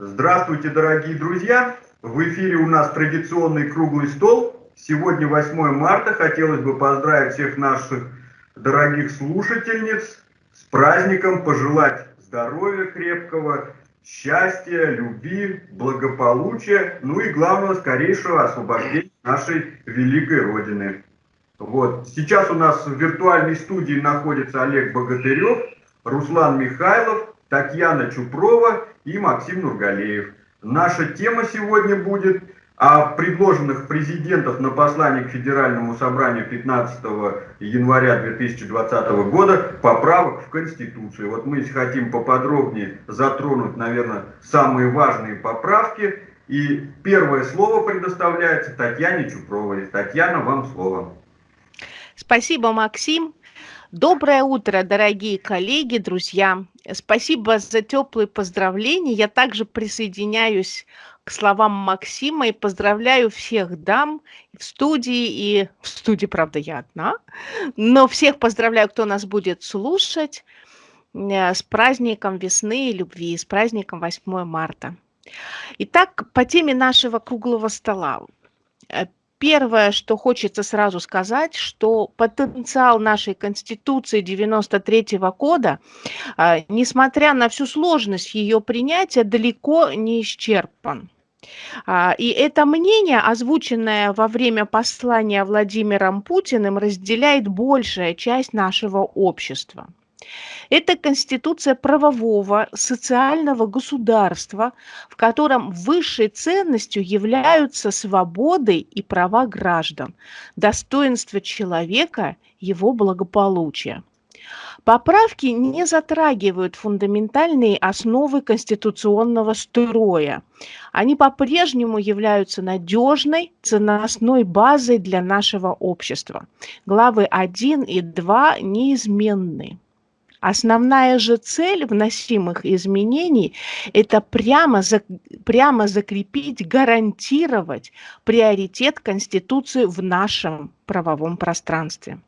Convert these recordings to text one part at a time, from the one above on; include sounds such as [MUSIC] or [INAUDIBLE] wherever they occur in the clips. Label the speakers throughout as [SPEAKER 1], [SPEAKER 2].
[SPEAKER 1] Здравствуйте, дорогие друзья! В эфире у нас традиционный круглый стол. Сегодня 8 марта. Хотелось бы поздравить всех наших дорогих слушательниц с праздником, пожелать здоровья крепкого, счастья, любви, благополучия, ну и главного, скорейшего освобождения нашей великой Родины. Вот. Сейчас у нас в виртуальной студии находится Олег Богатырев, Руслан Михайлов, Татьяна Чупрова и Максим Нургалеев. Наша тема сегодня будет о предложенных президентов на послание к Федеральному собранию 15 января 2020 года поправок в Конституцию. Вот мы хотим поподробнее затронуть, наверное, самые важные поправки. И первое слово предоставляется Татьяне Чупровой. Татьяна, вам слово.
[SPEAKER 2] Спасибо, Максим. Доброе утро, дорогие коллеги, друзья. Спасибо за теплые поздравления. Я также присоединяюсь к словам Максима и поздравляю всех дам в студии и в студии, правда, я одна, но всех поздравляю, кто нас будет слушать э, с праздником весны и любви, с праздником 8 марта. Итак, по теме нашего круглого стола. Первое, что хочется сразу сказать, что потенциал нашей Конституции 93 года, а, несмотря на всю сложность ее принятия, далеко не исчерпан. А, и это мнение, озвученное во время послания Владимиром Путиным, разделяет большая часть нашего общества. Это конституция правового социального государства, в котором высшей ценностью являются свободы и права граждан, достоинство человека, его благополучие. Поправки не затрагивают фундаментальные основы конституционного строя. Они по-прежнему являются надежной ценностной базой для нашего общества. Главы 1 и 2 неизменны. Основная же цель вносимых изменений – это прямо, за, прямо закрепить, гарантировать приоритет Конституции в нашем правовом пространстве.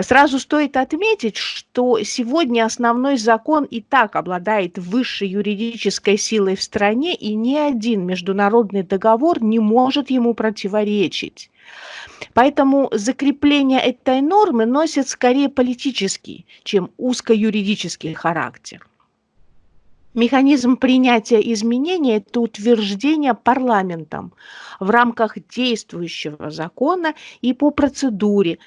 [SPEAKER 2] Сразу стоит отметить, что сегодня основной закон и так обладает высшей юридической силой в стране, и ни один международный договор не может ему противоречить. Поэтому закрепление этой нормы носит скорее политический, чем узкоюридический характер. Механизм принятия изменений – это утверждение парламентом в рамках действующего закона и по процедуре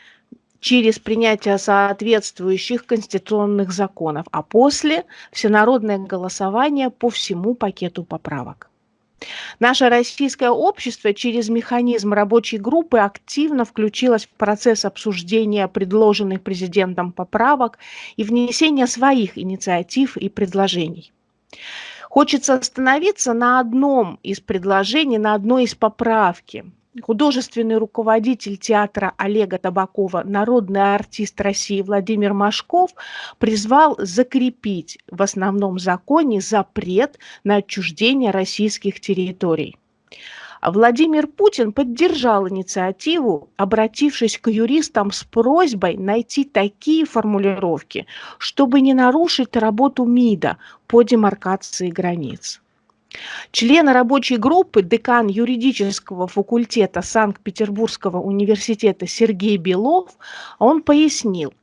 [SPEAKER 2] через принятие соответствующих конституционных законов, а после – всенародное голосование по всему пакету поправок. Наше российское общество через механизм рабочей группы активно включилось в процесс обсуждения предложенных президентом поправок и внесения своих инициатив и предложений. Хочется остановиться на одном из предложений, на одной из поправки – художественный руководитель театра Олега Табакова, народный артист России Владимир Машков призвал закрепить в основном законе запрет на отчуждение российских территорий. Владимир Путин поддержал инициативу, обратившись к юристам с просьбой найти такие формулировки, чтобы не нарушить работу МИДа по демаркации границ. Член рабочей группы, декан юридического факультета Санкт-Петербургского университета Сергей Белов, он пояснил,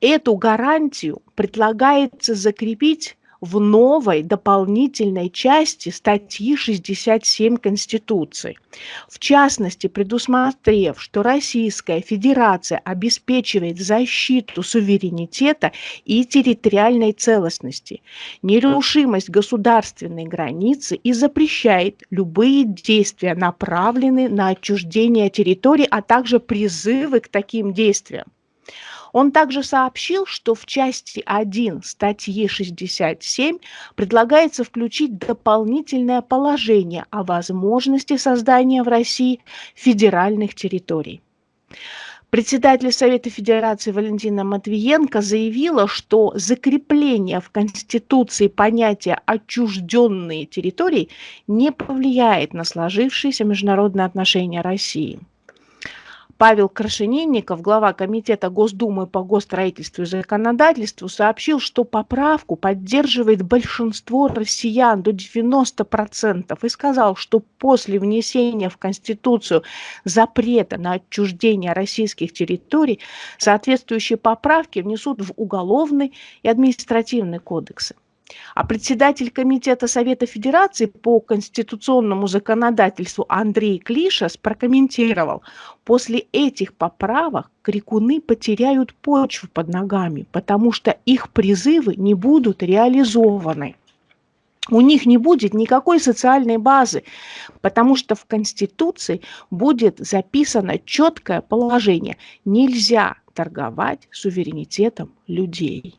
[SPEAKER 2] эту гарантию предлагается закрепить в новой дополнительной части статьи 67 Конституции. В частности, предусмотрев, что Российская Федерация обеспечивает защиту суверенитета и территориальной целостности, нерушимость государственной границы и запрещает любые действия, направленные на отчуждение территории, а также призывы к таким действиям. Он также сообщил, что в части 1 статьи 67 предлагается включить дополнительное положение о возможности создания в России федеральных территорий. Председатель Совета Федерации Валентина Матвиенко заявила, что закрепление в Конституции понятия «отчужденные территории» не повлияет на сложившиеся международные отношения России. Павел Крашенинников, глава Комитета Госдумы по госстроительству и законодательству, сообщил, что поправку поддерживает большинство россиян до 90% и сказал, что после внесения в Конституцию запрета на отчуждение российских территорий соответствующие поправки внесут в уголовный и административный кодексы. А председатель Комитета Совета Федерации по конституционному законодательству Андрей Клишас прокомментировал, после этих поправок крикуны потеряют почву под ногами, потому что их призывы не будут реализованы. У них не будет никакой социальной базы, потому что в Конституции будет записано четкое положение. Нельзя торговать суверенитетом людей.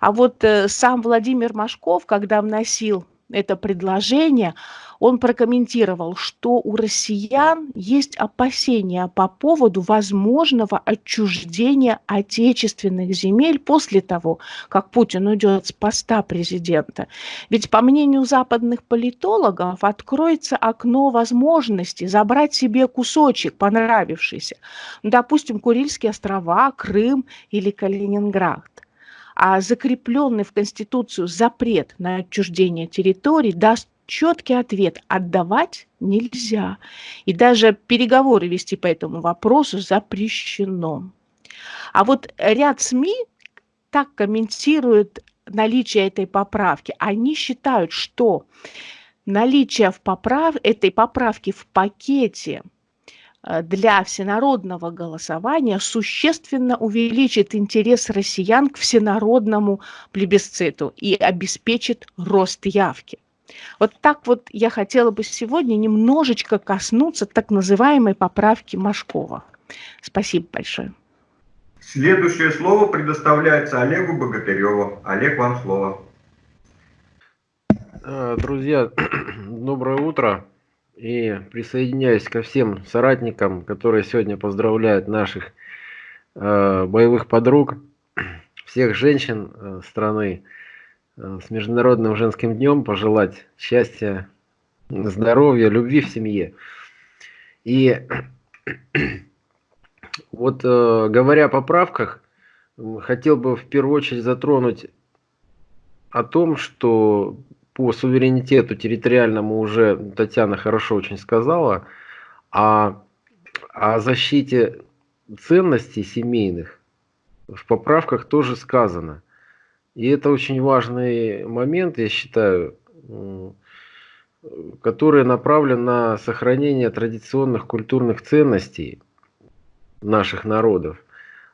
[SPEAKER 2] А вот э, сам Владимир Машков, когда вносил это предложение, он прокомментировал, что у россиян есть опасения по поводу возможного отчуждения отечественных земель после того, как Путин уйдет с поста президента. Ведь, по мнению западных политологов, откроется окно возможности забрать себе кусочек понравившийся. Допустим, Курильские острова, Крым или Калининград а закрепленный в Конституцию запрет на отчуждение территорий даст четкий ответ – отдавать нельзя. И даже переговоры вести по этому вопросу запрещено. А вот ряд СМИ так комментируют наличие этой поправки. Они считают, что наличие в поправ... этой поправки в пакете – для всенародного голосования существенно увеличит интерес россиян к всенародному плебисциту и обеспечит рост явки. Вот так вот я хотела бы сегодня немножечко коснуться так называемой поправки Машкова. Спасибо большое.
[SPEAKER 1] Следующее слово предоставляется Олегу Богатыреву. Олег, вам слово.
[SPEAKER 3] Э, друзья, [CLEARS THROAT] доброе утро. И присоединяюсь ко всем соратникам, которые сегодня поздравляют наших э, боевых подруг, всех женщин э, страны э, с Международным женским днем, пожелать счастья, здоровья, любви в семье. И [CLEARS THROAT] вот э, говоря о поправках, хотел бы в первую очередь затронуть о том, что по суверенитету территориальному уже Татьяна хорошо очень сказала, а о защите ценностей семейных в поправках тоже сказано. И это очень важный момент, я считаю, который направлен на сохранение традиционных культурных ценностей наших народов,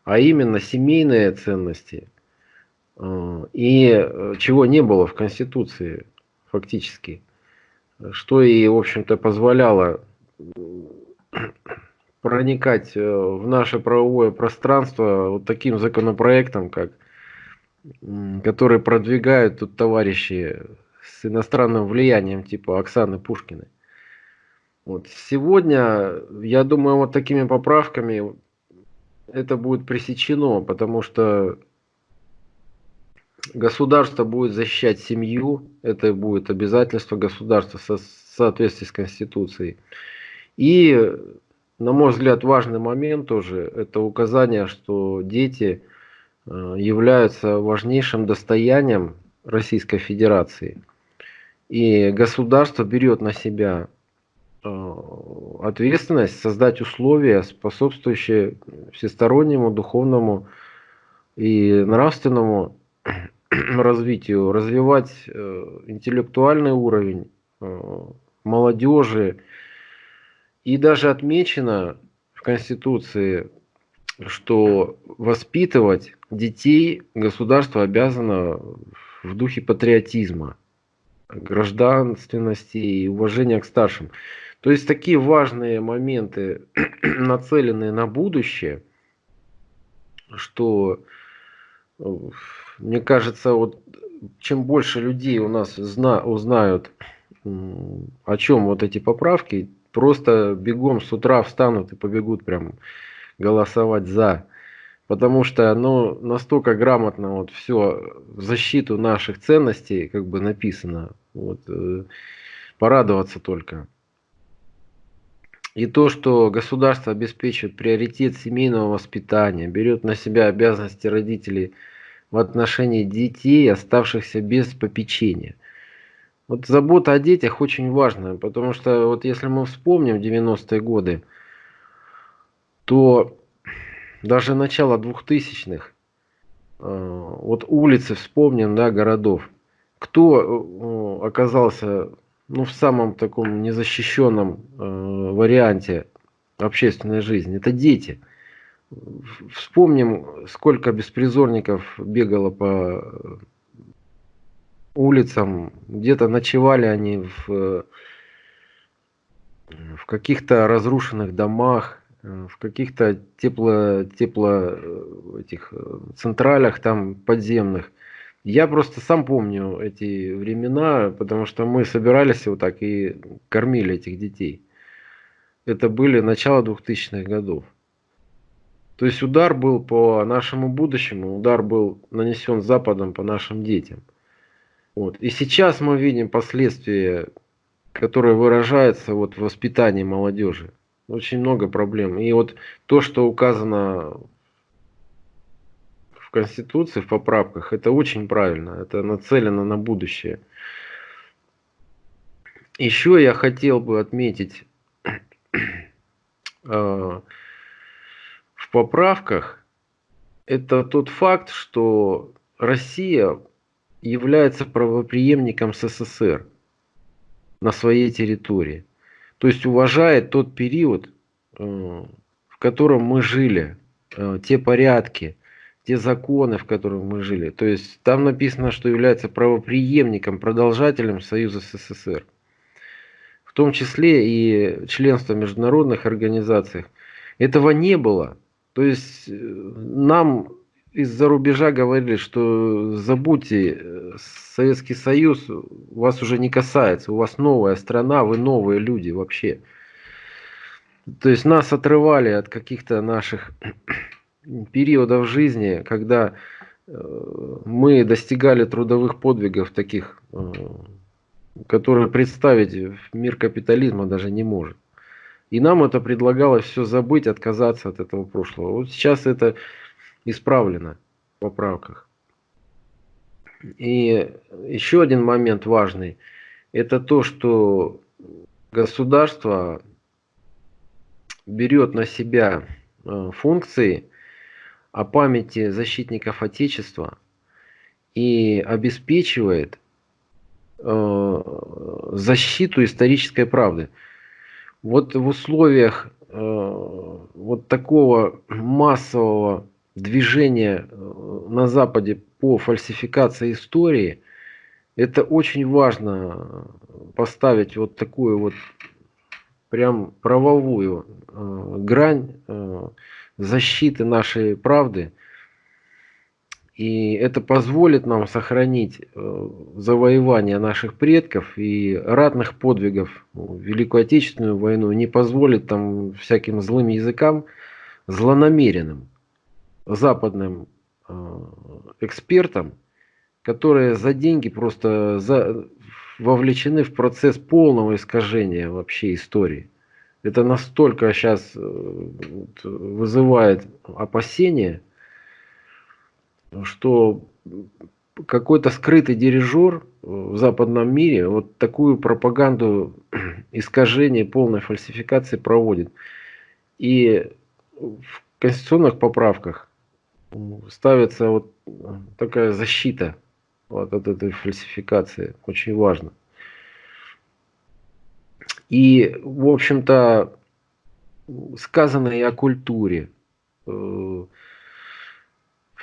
[SPEAKER 3] а именно семейные ценности, э, и э, чего не было в Конституции фактически. Что и, в общем-то, позволяло проникать э, в наше правовое пространство вот таким законопроектом, как, который продвигают тут товарищи с иностранным влиянием, типа Оксаны Пушкиной. Вот. Сегодня, я думаю, вот такими поправками это будет пресечено, потому что Государство будет защищать семью, это будет обязательство государства в соответствии с Конституцией. И, на мой взгляд, важный момент тоже, это указание, что дети э, являются важнейшим достоянием Российской Федерации. И государство берет на себя э, ответственность создать условия, способствующие всестороннему духовному и нравственному [CLEARS THROAT] развитию, развивать э, интеллектуальный уровень э, молодежи. И даже отмечено в Конституции, что воспитывать детей государство обязано в духе патриотизма, гражданственности и уважения к старшим. То есть такие важные моменты, [CLEARS THROAT] нацеленные на будущее, что э, мне кажется, вот чем больше людей у нас зна узнают, о чем вот эти поправки, просто бегом с утра встанут и побегут прям голосовать за. Потому что ну, настолько грамотно вот все в защиту наших ценностей как бы написано. Вот, э, порадоваться только. И то, что государство обеспечивает приоритет семейного воспитания, берет на себя обязанности родителей в отношении детей, оставшихся без попечения. Вот забота о детях очень важна, потому что вот если мы вспомним 90-е годы, то даже начало 2000-х, э, вот улицы вспомним, да, городов, кто э, оказался ну, в самом таком незащищенном э, варианте общественной жизни, это дети. Вспомним, сколько беспризорников бегало по улицам, где-то ночевали они в, в каких-то разрушенных домах, в каких-то тепло, тепло этих централях там подземных. Я просто сам помню эти времена, потому что мы собирались вот так и кормили этих детей. Это были начало 2000-х годов. То есть удар был по нашему будущему, удар был нанесен Западом по нашим детям. Вот. И сейчас мы видим последствия, которые выражаются вот в воспитании молодежи. Очень много проблем. И вот то, что указано Конституции, в поправках, это очень правильно, это нацелено на будущее. Еще я хотел бы отметить [CLEARS THROAT] э, в поправках, это тот факт, что Россия является правоприемником СССР на своей территории. То есть уважает тот период, э, в котором мы жили, э, те порядки, те законы, в которых мы жили. То есть там написано, что является правоприемником, продолжателем Союза СССР. В том числе и членство в международных организациях. Этого не было. То есть э, нам из-за рубежа говорили, что забудьте, э, Советский Союз вас уже не касается, у вас новая страна, вы новые люди вообще. То есть нас отрывали от каких-то наших [CLEARS THROAT] периодов жизни, когда э, мы достигали трудовых подвигов таких, которые представить мир капитализма даже не может. И нам это предлагалось все забыть, отказаться от этого прошлого. Вот сейчас это исправлено в поправках. И еще один момент важный, это то, что государство берет на себя э, функции о памяти защитников Отечества и обеспечивает э, защиту исторической правды. Вот в условиях э, вот такого массового движения э, на Западе по фальсификации истории, это очень важно поставить вот такую вот прям правовую э, грань э, защиты нашей правды. И это позволит нам сохранить э, завоевание наших предков и ратных подвигов в Великую Отечественную войну, не позволит там всяким злым языкам, злонамеренным западным э, экспертам, которые за деньги просто за, вовлечены в процесс полного искажения вообще истории. Это настолько сейчас э, вызывает опасения, что какой-то скрытый дирижер в западном мире вот такую пропаганду [CLEARS THROAT] искажения, полной фальсификации проводит. И в конституционных поправках ставится вот такая защита вот от этой фальсификации. Очень важно. И, в общем-то, сказано и о культуре, э,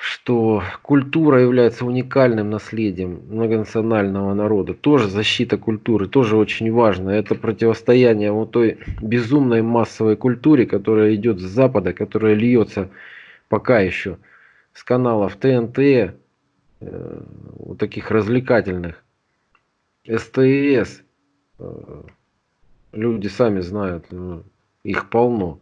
[SPEAKER 3] что культура является уникальным наследием многонационального народа. Тоже защита культуры, тоже очень важно. Это противостояние вот той безумной массовой культуре, которая идет с Запада, которая льется пока еще с каналов ТНТ, э, вот таких развлекательных, СТС, э, Люди сами знают, ну, их полно.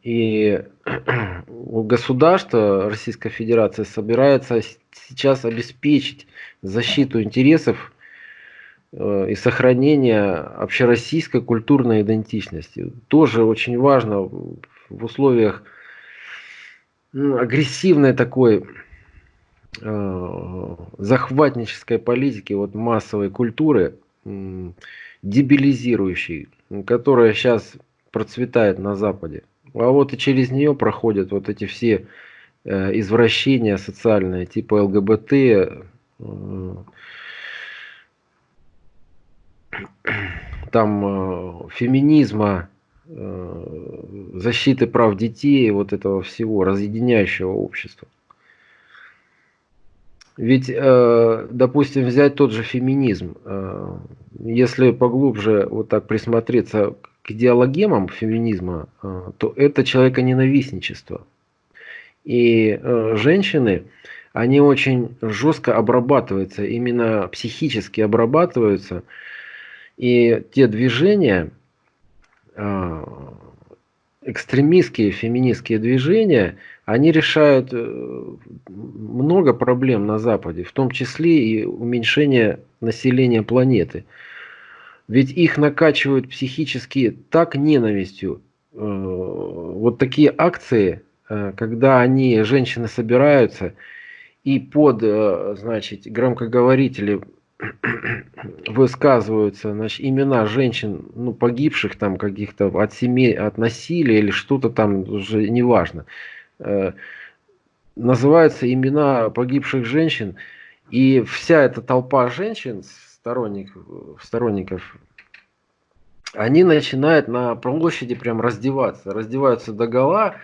[SPEAKER 3] И [CLEARS THROAT] государство Российской Федерации собирается сейчас обеспечить защиту интересов э, и сохранения общероссийской культурной идентичности. Тоже очень важно в условиях ну, агрессивной такой э, захватнической политики, вот массовой культуры, дебилизирующей, которая сейчас процветает на Западе. А вот и через нее проходят вот эти все э, извращения социальные, типа ЛГБТ, э, там э, феминизма, защиты прав детей, вот этого всего, разъединяющего общества. Ведь, допустим, взять тот же феминизм, если поглубже вот так присмотреться к идеологемам феминизма, э, то это человеконенавистничество. И э, женщины, они очень жестко обрабатываются, именно психически обрабатываются. И те движения, э, экстремистские, феминистские движения, они решают много проблем на Западе, в том числе и уменьшение населения планеты. Ведь их накачивают психически так ненавистью. Э, вот такие акции, э, когда они, женщины собираются и под, э, значит, громкоговорители [CLEARS THROAT] высказываются значит, имена женщин, ну, погибших там каких-то от семей, от насилия или что-то там, уже неважно. Называются имена погибших женщин, и вся эта толпа женщин сторонник, сторонников, они начинают на площади прям раздеваться, раздеваются до гола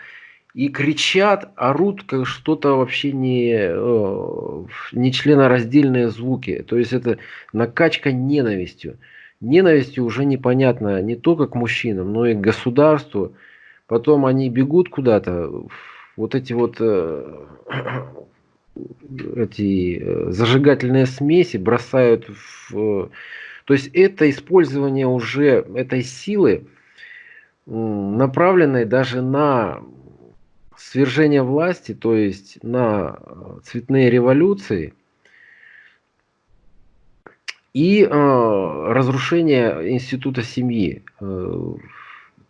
[SPEAKER 3] и кричат, орут как что-то вообще не, э, не членораздельные звуки. То есть это накачка ненавистью. Ненавистью уже непонятно не только к мужчинам, но и к государству. Потом они бегут куда-то, вот эти вот э, эти э, зажигательные смеси бросают в... То есть это использование уже этой силы, направленной даже на свержение власти, то есть на цветные революции и э, разрушение института семьи.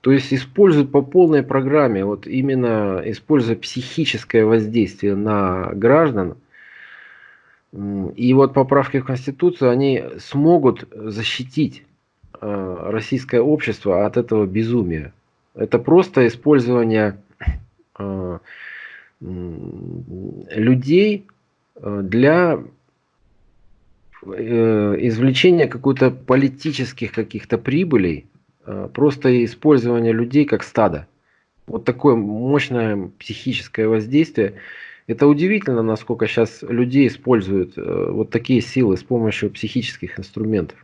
[SPEAKER 3] То есть используют по полной программе, вот именно используя психическое воздействие на граждан. И вот поправки в Конституцию, они смогут защитить э, российское общество от этого безумия. Это просто использование э, людей э, для извлечения какой-то политических каких-то прибылей просто использование людей как стада. Вот такое мощное психическое воздействие. Это удивительно, насколько сейчас людей используют э, вот такие силы с помощью психических инструментов.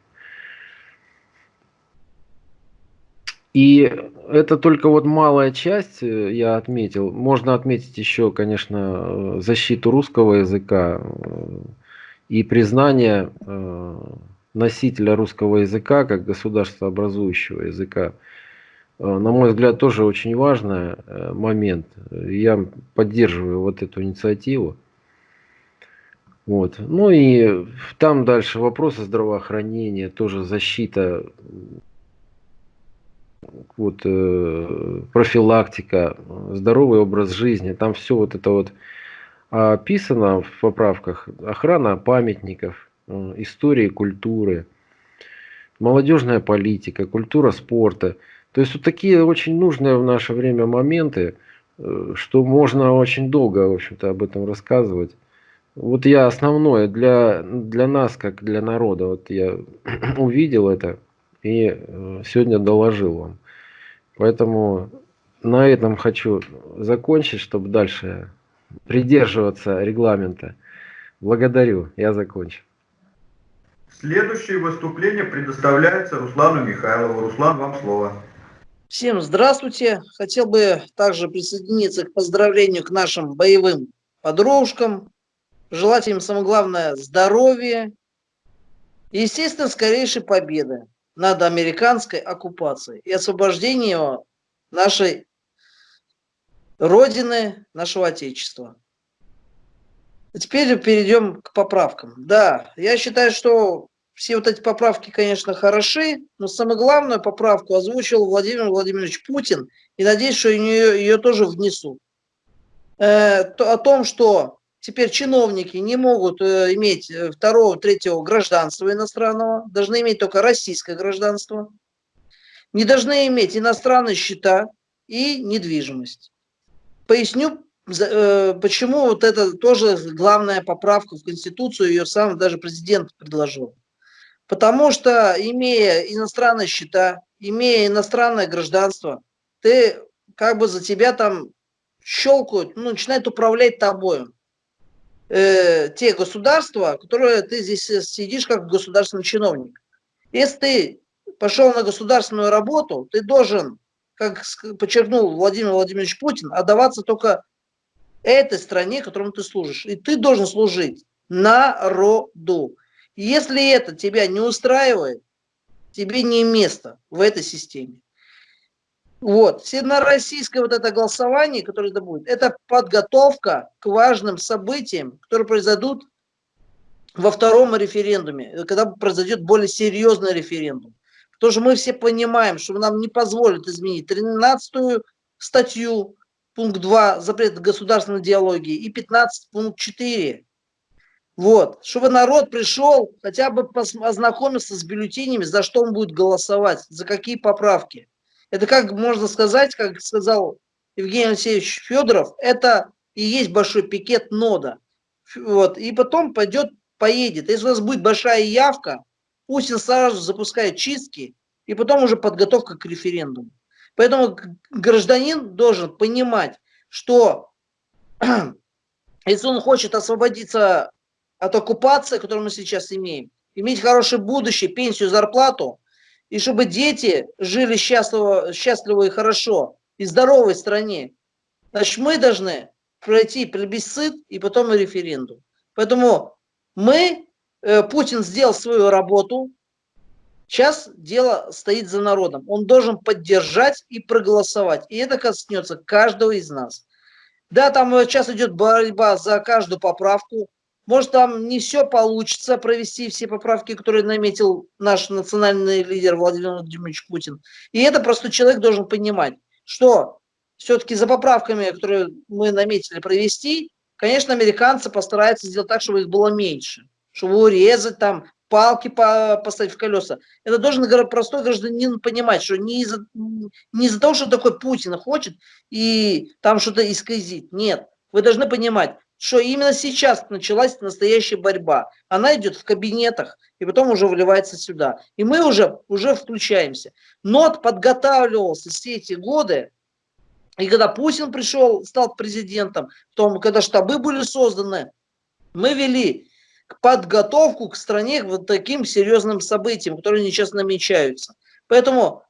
[SPEAKER 3] И это только вот малая часть, э, я отметил. Можно отметить еще, конечно, защиту русского языка и признание носителя русского языка как государство образующего языка, э, на мой взгляд, тоже очень важный э, момент. Я поддерживаю вот эту инициативу. Вот. Ну и там дальше вопросы здравоохранения, тоже защита, вот, э, профилактика, здоровый образ жизни. Там все вот это вот описано в поправках. Охрана памятников, истории культуры, молодежная политика, культура спорта. То есть вот такие очень нужные в наше время моменты, э, что можно очень долго, в общем-то, об этом рассказывать. Вот я основное для, для нас, как для народа, вот я [CLEARS THROAT] увидел это и э, сегодня доложил вам. Поэтому на этом хочу закончить, чтобы дальше придерживаться регламента. Благодарю, я закончил.
[SPEAKER 1] Следующее выступление предоставляется Руслану Михайлову. Руслан, вам слово.
[SPEAKER 4] Всем здравствуйте. Хотел бы также присоединиться к поздравлению к нашим боевым подружкам. Желать им, самое главное, здоровья и, естественно, скорейшей победы над американской оккупацией и освобождения нашей Родины, нашего Отечества. Теперь перейдем к поправкам. Да, я считаю, что все вот эти поправки, конечно, хороши, но самую главную поправку озвучил Владимир Владимирович Путин, и надеюсь, что ее, ее тоже внесут. Э, то, о том, что теперь чиновники не могут э, иметь э, второго, третьего гражданства иностранного, должны иметь только российское гражданство, не должны иметь иностранные счета и недвижимость. Поясню, почему вот это тоже главная поправка в Конституцию, ее сам даже президент предложил. Потому что, имея иностранные счета, имея иностранное гражданство, ты как бы за тебя там щелкают, ну, начинают управлять тобой. Э, те государства, которые ты здесь сидишь как государственный чиновник. Если ты пошел на государственную работу, ты должен, как подчеркнул Владимир Владимирович Путин, отдаваться только этой стране, которому ты служишь. И ты должен служить народу. Если это тебя не устраивает, тебе не место в этой системе. Вот, всероссийское вот это голосование, которое это будет, это подготовка к важным событиям, которые произойдут во втором референдуме, когда произойдет более серьезный референдум. Потому что мы все понимаем, что нам не позволят изменить 13 статью, пункт 2, запрет государственной диалогии, и 15, пункт 4, вот, чтобы народ пришел, хотя бы ознакомился с бюллетенями, за что он будет голосовать, за какие поправки. Это как можно сказать, как сказал Евгений Алексеевич Федоров, это и есть большой пикет нода. Вот, и потом пойдет, поедет. Если у нас будет большая явка, Путин сразу запускает чистки, и потом уже подготовка к референдуму. Поэтому гражданин должен понимать, что [CLEARS THROAT] если он хочет освободиться от оккупации, которую мы сейчас имеем, иметь хорошее будущее, пенсию, зарплату, и чтобы дети жили счастливо, счастливо и хорошо, и здоровой стране, значит, мы должны пройти плебисцит и потом референдум. Поэтому мы, э, Путин сделал свою работу, сейчас дело стоит за народом. Он должен поддержать и проголосовать. И это коснется каждого из нас. Да, там сейчас идет борьба за каждую поправку. Может, там не все получится провести все поправки, которые наметил наш национальный лидер Владимир Владимирович Путин. И это просто человек должен понимать, что все-таки за поправками, которые мы наметили провести, конечно, американцы постараются сделать так, чтобы их было меньше. Чтобы урезать там, палки поставить в колеса. Это должен простой гражданин понимать, что не из-за не из того, что такой Путин хочет и там что-то исказить. Нет. Вы должны понимать, что именно сейчас началась настоящая борьба. Она идет в кабинетах и потом уже выливается сюда. И мы уже, уже включаемся. НОТ подготавливался все эти годы, и когда Путин пришел, стал президентом, потом, когда штабы были созданы, мы вели подготовку к стране к вот таким серьезным событиям, которые сейчас намечаются. Поэтому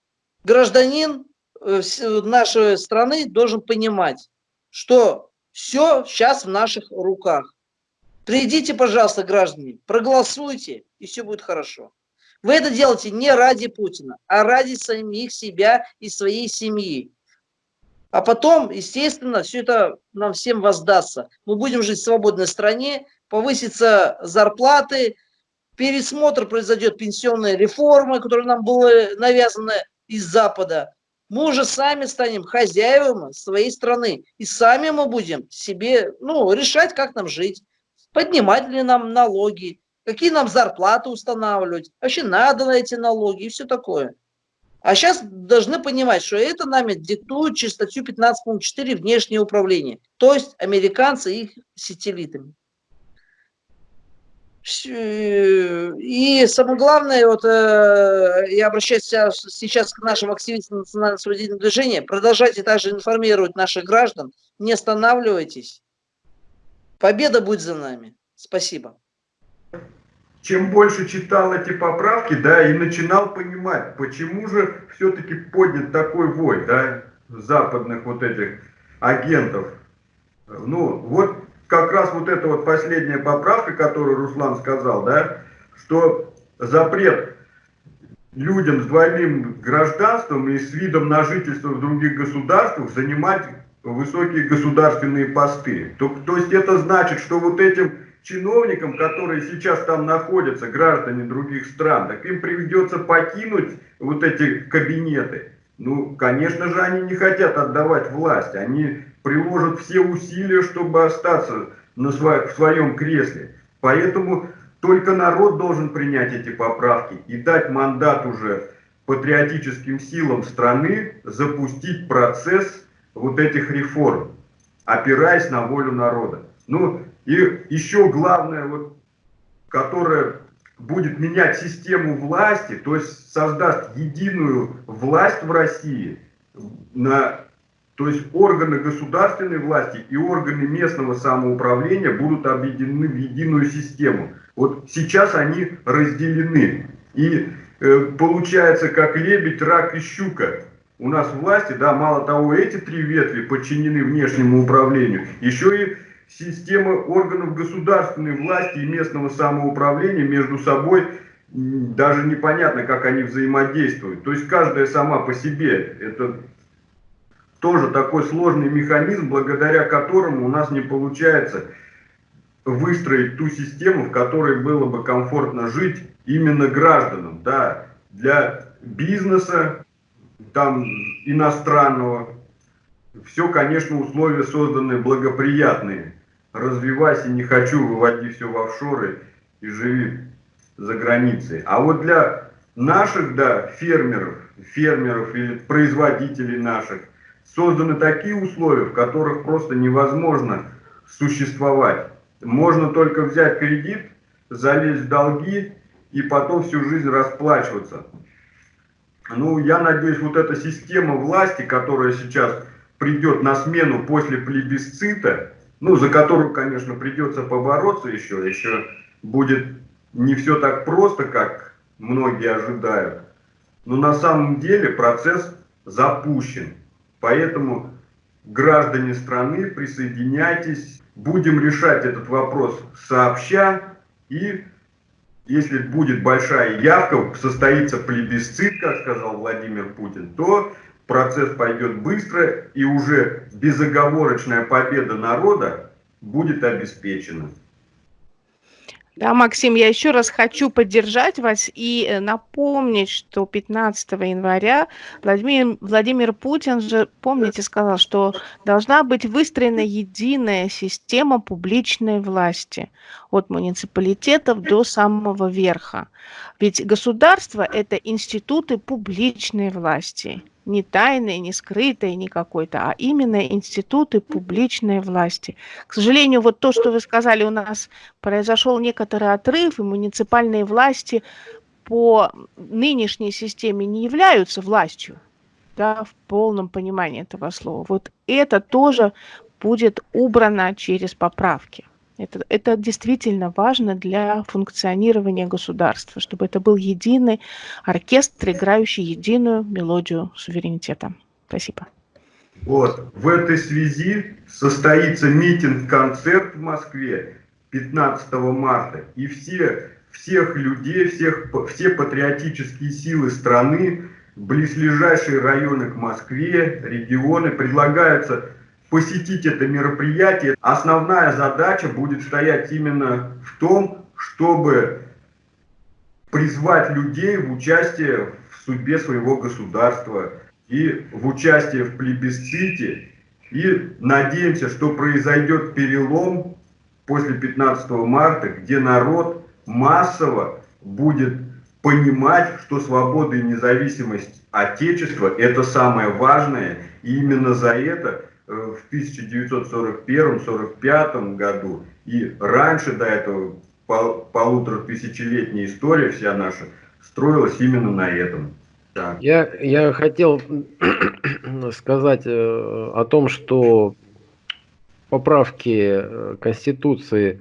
[SPEAKER 4] гражданин э, нашей страны должен понимать, что все сейчас в наших руках. Придите, пожалуйста, граждане, проголосуйте, и все будет хорошо. Вы это делаете не ради Путина, а ради самих себя и своей семьи. А потом, естественно, все это нам всем воздастся. Мы будем жить в свободной стране, повысятся зарплаты, пересмотр произойдет пенсионной реформы, которая нам была навязана из Запада мы уже сами станем хозяевами своей страны. И сами мы будем себе ну, решать, как нам жить. Поднимать ли нам налоги, какие нам зарплаты устанавливать, вообще надо на эти налоги и все такое. А сейчас должны понимать, что это нами диктует через статью 15.4 внешнее управление, то есть американцы их сателлитами. И самое главное, вот э, я обращаюсь сейчас к нашим активистам национального освободительного движения, продолжайте также информировать наших граждан, не останавливайтесь. Победа будет за нами. Спасибо.
[SPEAKER 1] Чем больше читал эти поправки, да, и начинал понимать, почему же все-таки поднят такой вой, да, западных вот этих агентов. Ну, вот как раз вот эта вот последняя поправка, которую Руслан сказал, да, что запрет людям с двойным гражданством и с видом на жительство в других государствах занимать высокие государственные посты. То, то есть это значит, что вот этим чиновникам, которые сейчас там находятся, граждане других стран, так им придется покинуть вот эти кабинеты. Ну, конечно же, они не хотят отдавать власть. Они приложат все усилия, чтобы остаться на сво в своем кресле. Поэтому только народ должен принять эти поправки и дать мандат уже патриотическим силам страны запустить процесс вот этих реформ, опираясь на волю народа. Ну и еще главное, вот, которое будет менять систему власти, то есть создаст единую власть в России, на, то есть органы государственной власти и органы местного самоуправления будут объединены в единую систему. Вот сейчас они разделены. И э, получается как лебедь, рак и щука. У нас власти, да, мало того, эти три ветви подчинены внешнему управлению, еще и система органов государственной власти и местного самоуправления между собой даже непонятно, как они взаимодействуют. То есть каждая сама по себе. Это тоже такой сложный механизм, благодаря которому у нас не получается выстроить ту систему, в которой было бы комфортно жить именно гражданам. Да, для бизнеса, там, иностранного, все, конечно, условия созданы благоприятные развивайся, не хочу, выводи все в офшоры и живи за границей. А вот для наших, да, фермеров, фермеров или производителей наших созданы такие условия, в которых просто невозможно существовать. Можно только взять кредит, залезть в долги и потом всю жизнь расплачиваться. Ну, я надеюсь, вот эта система власти, которая сейчас придет на смену после плебисцита, ну, за которую, конечно, придется побороться еще, еще будет не все так просто, как многие ожидают. Но на самом деле процесс запущен. Поэтому, граждане страны, присоединяйтесь, будем решать этот вопрос сообща. И если будет большая явка, состоится плебисцит, как сказал Владимир Путин, то процесс пойдет быстро, и уже безоговорочная победа народа будет обеспечена.
[SPEAKER 2] Да, Максим, я еще раз хочу поддержать вас и э, напомнить, что 15 января Владимир, Владимир Путин же, помните, сказал, что должна быть выстроена единая система публичной власти от муниципалитетов до самого верха. Ведь государство – это институты публичной власти не тайной, не скрытой, не какой-то, а именно институты публичной власти. К сожалению, вот то, что вы сказали, у нас произошел некоторый отрыв, и муниципальные власти по нынешней системе не являются властью, да, в полном понимании этого слова. Вот это тоже будет убрано через поправки. Это, это действительно важно для функционирования государства, чтобы это был единый оркестр, играющий единую мелодию суверенитета. Спасибо.
[SPEAKER 1] Вот, в этой связи состоится митинг-концерт в Москве 15 марта, и все, всех людей, всех, все патриотические силы страны, близлежащие районы к Москве, регионы предлагаются посетить это мероприятие. Основная задача будет стоять именно в том, чтобы призвать людей в участие в судьбе своего государства и в участие в плебисците. И надеемся, что произойдет перелом после 15 марта, где народ массово будет понимать, что свобода и независимость Отечества – это самое важное, и именно за это в 1941-1945 году и раньше до этого пол, полутора тысячелетняя история вся наша строилась именно на этом.
[SPEAKER 3] Я, я хотел [CLEARS THROAT] сказать э, о том, что поправки э, Конституции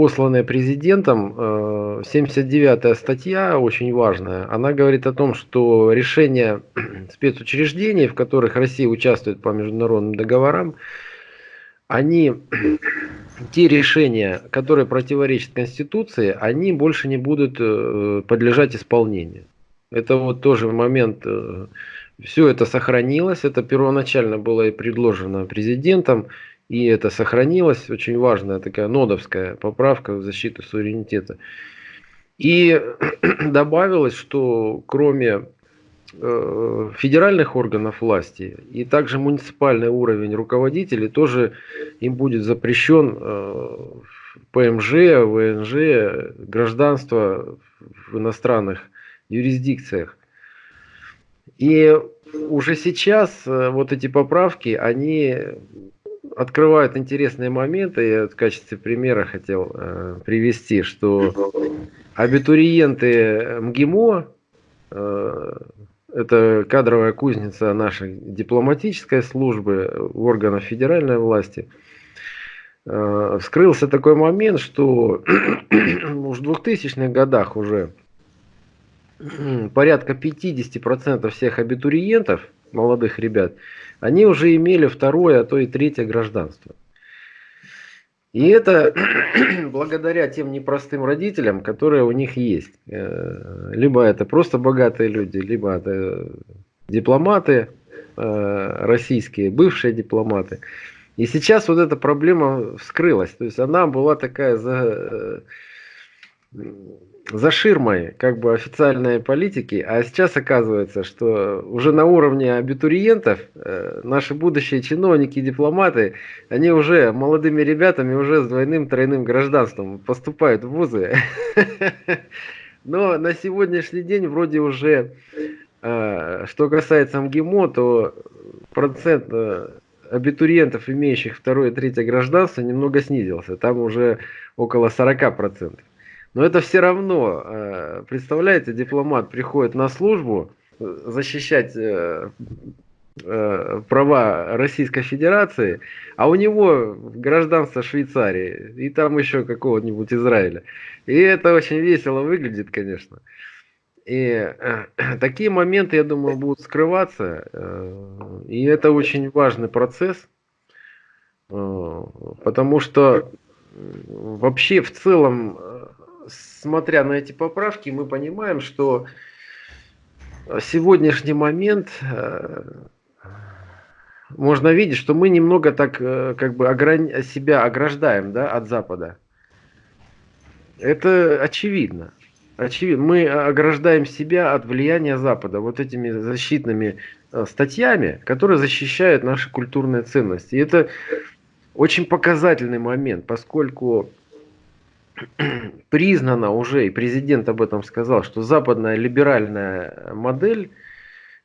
[SPEAKER 3] посланная президентом, 79-я э, статья, очень важная, она говорит о том, что решения [CLEARS THROAT] спецучреждений, в которых Россия участвует по международным договорам, они, [CLEARS THROAT] те решения, которые противоречат Конституции, они больше не будут э, подлежать исполнению. Это вот тоже момент, э, все это сохранилось, это первоначально было и предложено президентом, И это сохранилось, очень важная такая нодовская поправка в защиту суверенитета. И [CLEARS THROAT] добавилось, что кроме э, федеральных органов власти и также муниципальный уровень руководителей тоже им будет запрещен э, ПМЖ, ВНЖ, гражданство в иностранных юрисдикциях. И уже сейчас э, вот эти поправки, они открывают интересные моменты. Я в качестве примера хотел э, привести, что абитуриенты МГИМО, э, это кадровая кузница нашей дипломатической службы, органов федеральной власти, э, вскрылся такой момент, что [CLEARS THROAT] в 2000-х годах уже порядка 50% всех абитуриентов, молодых ребят, они уже имели второе, а то и третье гражданство. И это [CLEARS THROAT] благодаря тем непростым родителям, которые у них есть. Э, либо это просто богатые люди, либо это дипломаты э, российские, бывшие дипломаты. И сейчас вот эта проблема вскрылась. То есть она была такая за, э, за ширмой как бы официальной политики, а сейчас оказывается, что уже на уровне абитуриентов э, наши будущие чиновники, дипломаты, они уже молодыми ребятами уже с двойным, тройным гражданством поступают в вузы. [LAUGHS] Но на сегодняшний день вроде уже, э, что касается МГИМО, то процент э, абитуриентов, имеющих второе и третье гражданство, немного снизился. Там уже около 40%. Но это все равно, э, представляете, дипломат приходит на службу э, защищать э, права Российской Федерации, а у него гражданство Швейцарии и там еще какого-нибудь Израиля. И это очень весело выглядит, конечно. И [CLEARS THROAT] такие моменты, я думаю, будут скрываться. И это очень важный процесс, потому что вообще в целом смотря на эти поправки, мы понимаем, что сегодняшний момент э, можно видеть, что мы немного так э, как бы себя ограждаем да, от Запада. Это очевидно. Очевидно. Мы ограждаем себя от влияния Запада вот этими защитными э, статьями, которые защищают наши культурные ценности. И это очень показательный момент, поскольку [CLEARS THROAT] признано уже, и президент об этом сказал, что западная либеральная модель,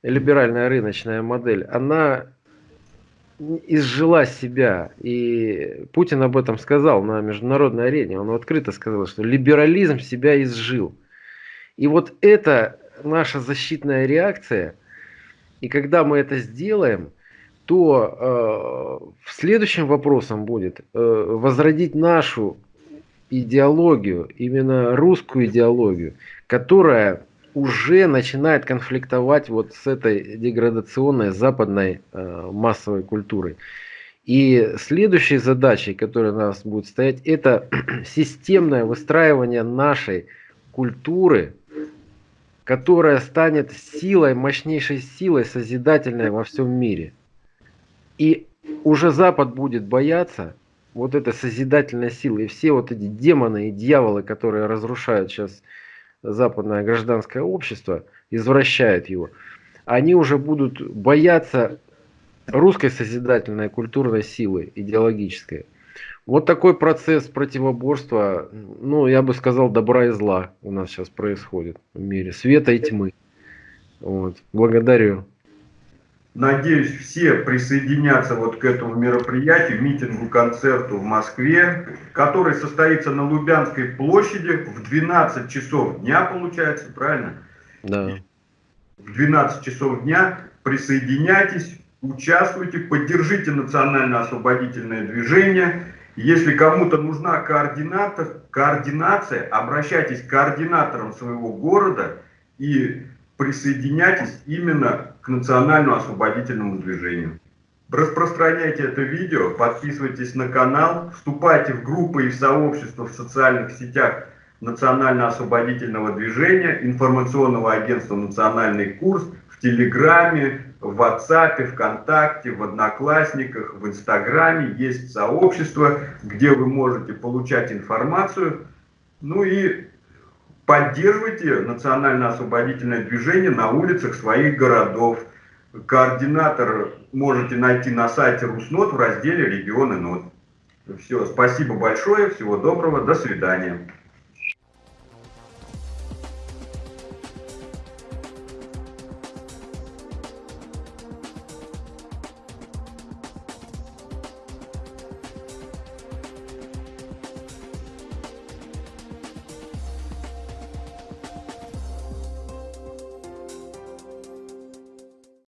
[SPEAKER 3] либеральная рыночная модель, она изжила себя. И Путин об этом сказал на международной арене. Он открыто сказал, что либерализм себя изжил. И вот это наша защитная реакция. И когда мы это сделаем, то э, следующим вопросом будет э, возродить нашу идеологию, именно русскую идеологию, которая уже начинает конфликтовать вот с этой деградационной западной э, массовой культурой. И следующей задачей, которая у нас будет стоять, [CLEARS THROAT] это [CLEARS THROAT] системное выстраивание нашей культуры, которая станет силой, мощнейшей силой созидательной во всем мире. И уже Запад будет бояться вот эта созидательная сила и все вот эти демоны и дьяволы, которые разрушают сейчас западное гражданское общество, извращают его, они уже будут бояться русской созидательной культурной силы идеологической. Вот такой процесс противоборства, ну, я бы сказал, добра и зла у нас сейчас происходит в мире, света и тьмы. Вот. Благодарю.
[SPEAKER 1] Надеюсь, все присоединятся вот к этому мероприятию, митингу, концерту в Москве, который состоится на Лубянской площади в 12 часов дня, получается, правильно?
[SPEAKER 3] Да.
[SPEAKER 1] В 12 часов дня присоединяйтесь, участвуйте, поддержите национально-освободительное движение. Если кому-то нужна координация, обращайтесь к координаторам своего города и присоединяйтесь именно к национальному освободительному движению. Распространяйте это видео, подписывайтесь на канал, вступайте в группы и сообщества в социальных сетях Национально-освободительного движения, информационного агентства «Национальный курс», в Телеграме, в WhatsApp, ВКонтакте, в Одноклассниках, в Инстаграме есть сообщество, где вы можете получать информацию. Ну и поддерживайте национально-освободительное движение на улицах своих городов. Координатор можете найти на сайте Руснот в разделе «Регионы НОТ». Все, спасибо большое, всего доброго, до свидания.